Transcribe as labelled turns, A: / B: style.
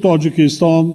A: tacikistan